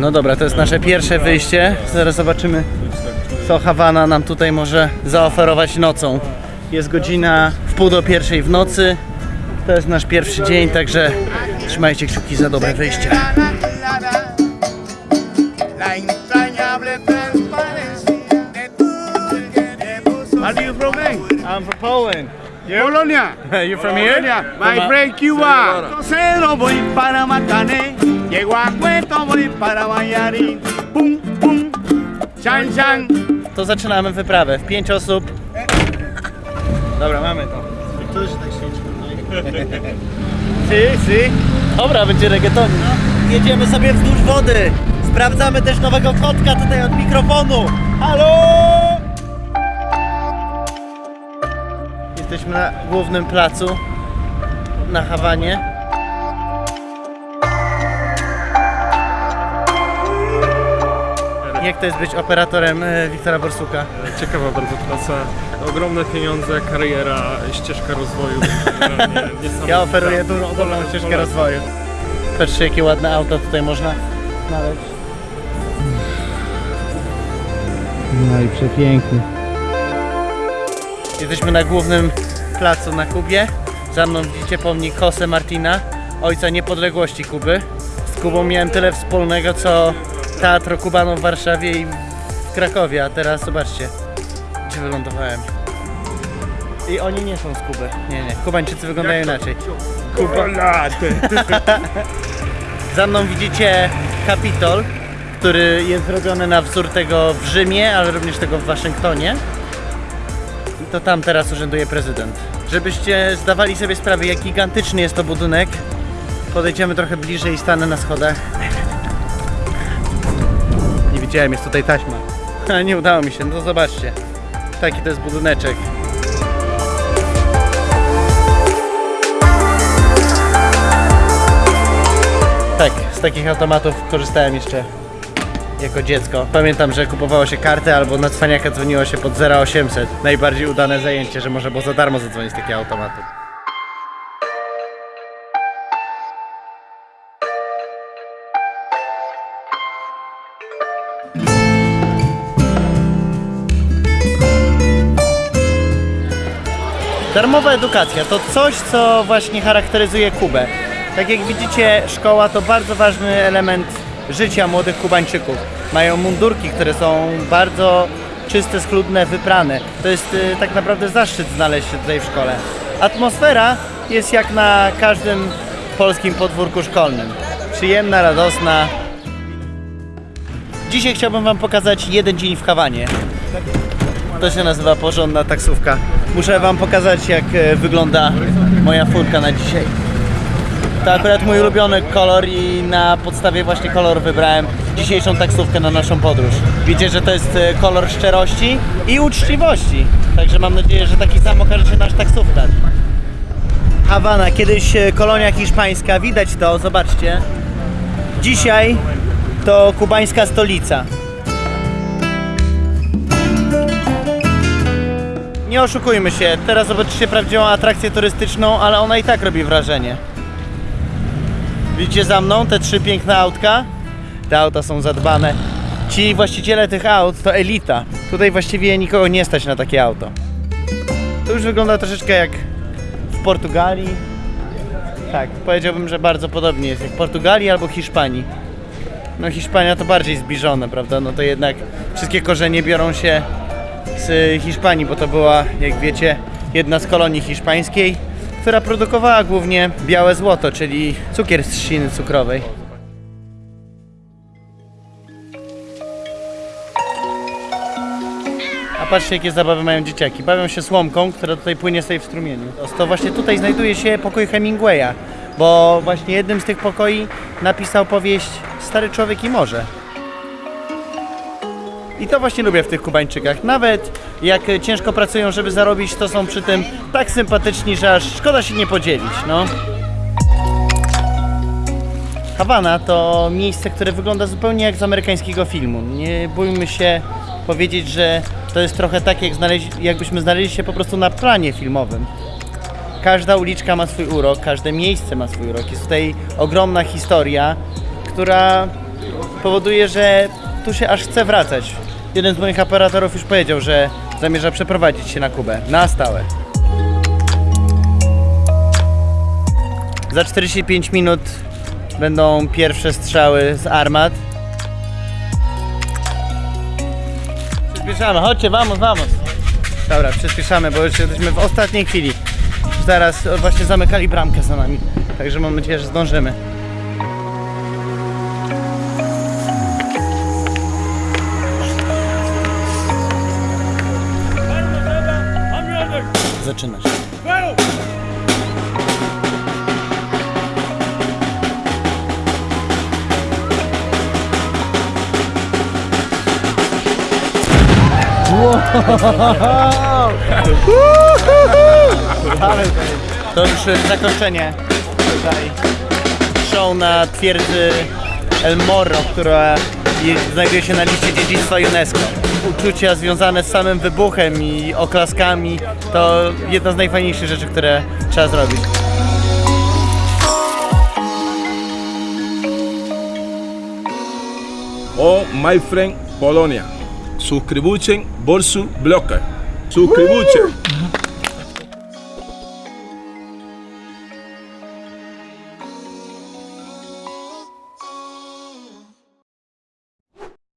No dobra, to jest nasze pierwsze wyjście. Zaraz zobaczymy, co Hawana nam tutaj może zaoferować nocą. Jest godzina w pół do pierwszej w nocy. To jest nasz pierwszy dzień, także trzymajcie kciuki za dobre wyjście. Are you from? I'm from Poland. Polonia. you from here? My friend Cuba. Cero voy para Matané, llego a para Mayarín, pum pum, chan chan. To zaczynamy wyprawę. W pięć osób. Dobra, mamy to. Si, si. Dobra, będzie reggaetonik. Jedziemy sobie wzdłuż wody. Sprawdzamy też nowego kotka tutaj od mikrofonu. Halo! Jesteśmy na głównym placu na Hawanie. Jak to jest być operatorem e, Wiktora Borsuka? Ciekawa bardzo praca, ogromne pieniądze, kariera, ścieżka rozwoju. Ja oferuję dużą, ogromną ścieżkę rozwoju. Patrzcie jakie ładne auto tutaj można znaleźć. No i przepięknie. Jesteśmy na głównym placu na Kubie. Za mną widzicie pomnik Jose Martina, ojca niepodległości Kuby. Z Kubą miałem tyle wspólnego co Teatro Kubano w Warszawie i w Krakowie, a teraz zobaczcie, gdzie wylądowałem. I oni nie są z Kuby. Nie, nie. Kubańczycy wyglądają inaczej. Kuba. Za mną widzicie Kapitol, który jest zrobiony na wzór tego w Rzymie, ale również tego w Waszyngtonie. I to tam teraz urzęduje prezydent. Żebyście zdawali sobie sprawę, jak gigantyczny jest to budynek, podejdziemy trochę bliżej i stanę na schodach. Widziałem, jest tutaj taśma. Ale nie udało mi się, no zobaczcie. Taki to jest budyneczek. Tak, z takich automatów korzystałem jeszcze jako dziecko. Pamiętam, że kupowało się kartę albo na cwaniaka dzwoniło się pod 0800. Najbardziej udane zajęcie, że można było za darmo zadzwonić z takiego automatu. Darmowa edukacja to coś, co właśnie charakteryzuje Kubę. Tak jak widzicie, szkoła to bardzo ważny element życia młodych Kubańczyków. Mają mundurki, które są bardzo czyste, schludne, wyprane. To jest y, tak naprawdę zaszczyt znaleźć się tutaj w szkole. Atmosfera jest jak na każdym polskim podwórku szkolnym. Przyjemna, radosna. Dzisiaj chciałbym Wam pokazać jeden dzień w Hawanie. To się nazywa porządna taksówka. Muszę wam pokazać jak e, wygląda moja furka na dzisiaj. To akurat mój ulubiony kolor i na podstawie właśnie koloru wybrałem dzisiejszą taksówkę na naszą podróż. Widzicie, że to jest e, kolor szczerości i uczciwości. Także mam nadzieję, że taki sam okaże się nasz taksówkarz. Hawana, kiedyś e, kolonia hiszpańska, widać to, zobaczcie. Dzisiaj to kubańska stolica. Nie oszukujmy się, teraz zobaczycie prawdziwą atrakcję turystyczną, ale ona i tak robi wrażenie. Widzicie za mną te trzy piękne autka? Te auta są zadbane. Ci właściciele tych aut to elita. Tutaj właściwie nikogo nie stać na takie auto. To już wygląda troszeczkę jak w Portugalii. Tak, powiedziałbym, że bardzo podobnie jest jak w Portugalii albo Hiszpanii. No Hiszpania to bardziej zbliżone, prawda? No to jednak wszystkie korzenie biorą się z Hiszpanii, bo to była, jak wiecie, jedna z kolonii hiszpańskiej, która produkowała głównie białe złoto, czyli cukier z trzciny cukrowej. A patrzcie, jakie zabawy mają dzieciaki. Bawią się słomką, która tutaj płynie sobie w strumieniu. To właśnie tutaj znajduje się pokój Hemingwaya, bo właśnie jednym z tych pokoi napisał powieść Stary Człowiek i Morze. I to właśnie lubię w tych Kubańczykach. Nawet jak ciężko pracują, żeby zarobić, to są przy tym tak sympatyczni, że aż szkoda się nie podzielić, no. Hawana to miejsce, które wygląda zupełnie jak z amerykańskiego filmu. Nie bójmy się powiedzieć, że to jest trochę tak, jak jakbyśmy znaleźli się po prostu na planie filmowym. Każda uliczka ma swój urok, każde miejsce ma swój urok. Jest tutaj ogromna historia, która powoduje, że tu się aż chce wracać. Jeden z moich operatorów już powiedział, że zamierza przeprowadzić się na Kubę na stałe. Za 45 minut będą pierwsze strzały z armat. Przyspieszamy, chodźcie, vamos, vamos. Dobra, przyspieszamy, bo już jesteśmy w ostatniej chwili. Zaraz właśnie zamykali bramkę za nami, także mam nadzieję, że zdążymy. To już zakończenie tutaj show na twierdzy El Morro, która je- znajduje się na liście dziedzictwa UNESCO. Uczucia związane z samym wybuchem i oklaskami to jedna z najfajniejszych rzeczy, które trzeba zrobić. O my friend Polonia. Suscribuchen por su. Suscribuchen.